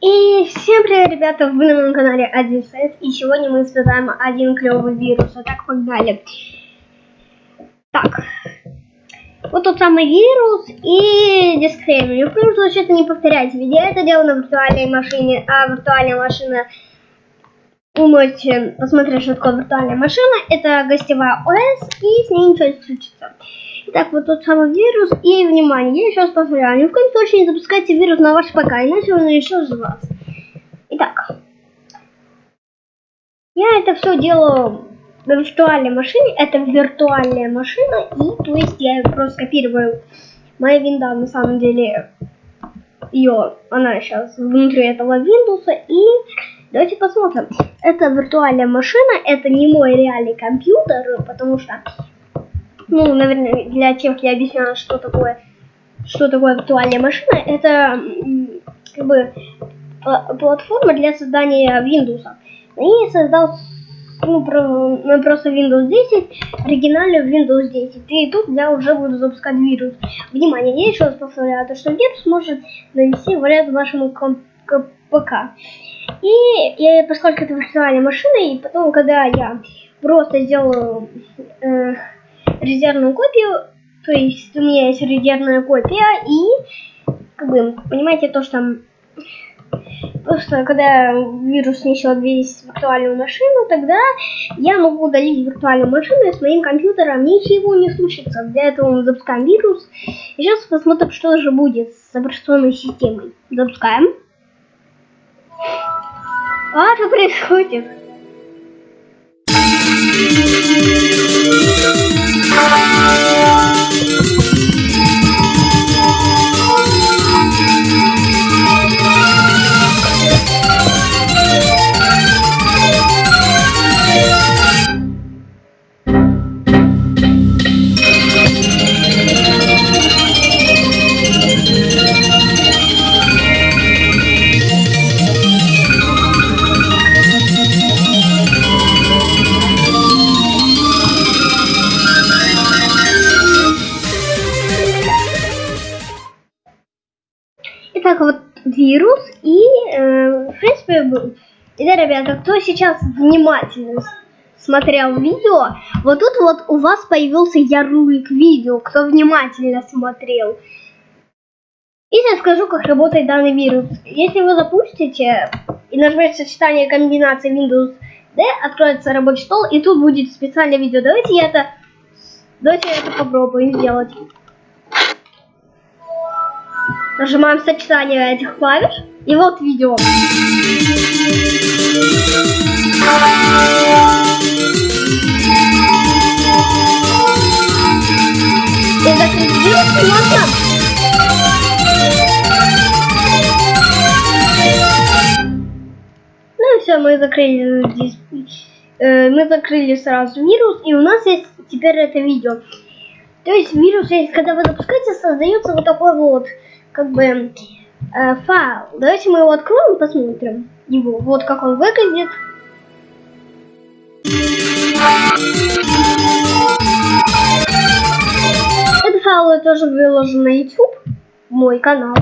И всем привет, ребята, вы на моем канале 1 Сет, и сегодня мы испытаем один клевый вирус. А так погнали. Так. Вот тот самый вирус и дисклеймер. Ни в коем случае это не повторяйте, ведь я это делал на виртуальной машине, а виртуальная машина... Можете посмотреть, что такое виртуальная машина. Это гостевая ОС, и с ней ничего не случится. Итак, вот тот самый вирус. И, внимание, я еще раз повторяю, ни в коем случае не запускайте вирус на ваш ПК, иначе он за вас. Итак, я это все делаю на виртуальной машине. Это виртуальная машина, и то есть я просто копирую моя винда на самом деле ее, она сейчас внутри этого Windows, и давайте посмотрим. Это виртуальная машина, это не мой реальный компьютер, потому что ну, наверное, для тех, я объясняю, что такое, что такое виртуальная машина, это как бы платформа для создания Windows. И создал ну, про, просто Windows 10, оригинальную Windows 10. И тут я уже буду запускать вирус. Внимание, я еще раз повторяю, то, что вирус может нанести вред вашему ПК. И я, поскольку это виртуальная машина, и потом, когда я просто сделаю э, резервную копию, то есть у меня есть резервная копия, и, как бы, понимаете, то, что просто когда вирус несет весь виртуальную машину, тогда я могу удалить виртуальную машину, и с моим компьютером ничего не случится. Для этого мы запускаем вирус. И сейчас посмотрим, что же будет с операционной системой. Запускаем. А, что происходит? Итак, вот вирус и, э, в принципе, да, ребята, кто сейчас внимательно смотрел видео, вот тут вот у вас появился ярлык видео, кто внимательно смотрел. И я скажу, как работает данный вирус. Если вы запустите и нажмете сочетание комбинации Windows D, откроется рабочий стол, и тут будет специальное видео. Давайте я это, давайте я это попробую сделать. Нажимаем сочетание этих клавиш. И вот видео. И закрепить можно. Ну и все, мы закрыли здесь. Э, мы закрыли сразу вирус, и у нас есть теперь это видео. То есть вирус, когда вы запускаете, создается вот такой вот как бы э, файл. Давайте мы его откроем и посмотрим его. Вот как он выглядит. Этот файл я тоже выложу на YouTube, мой канал.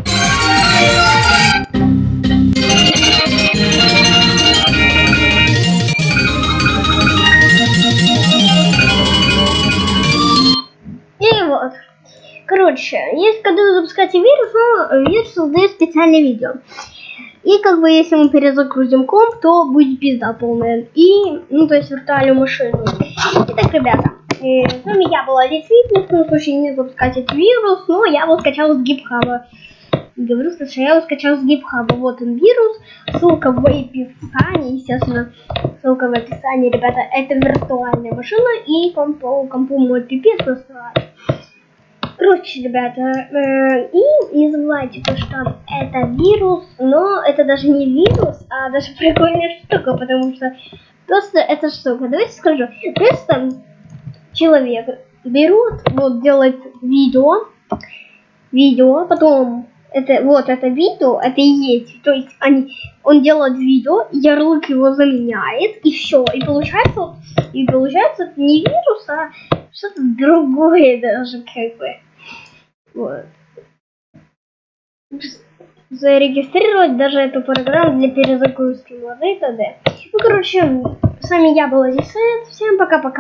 Короче, если когда вы запускаете вирус, ну, вирус создает специальное видео. И как бы если мы перезагрузим комп, то будет пизда полная. И, ну, то есть виртуальную машину. Итак, ребята, э, с вами я была действительно, в коем случае не запускать этот вирус, но я его скачал с гипхаба. Говорю, что я его скачал с гипхаба. Вот он вирус, ссылка в описании, естественно, ссылка в описании, ребята, это виртуальная машина и компу, компу мой пипец просто Короче, ребята, э, и не забывайте, то, что это вирус, но это даже не вирус, а даже прикольная штука, потому что просто эта штука, давайте скажу, просто человек берут, вот делает видео, видео, потом это вот это видео, это и есть, то есть они, он делает видео, ярлык его заменяет, и все, и получается, и получается это не вирус, а что-то другое даже как бы. Вот. зарегистрировать даже эту программу для перезагрузки моды и т.д. Ну, короче, с вами я была Дисет. Всем пока-пока.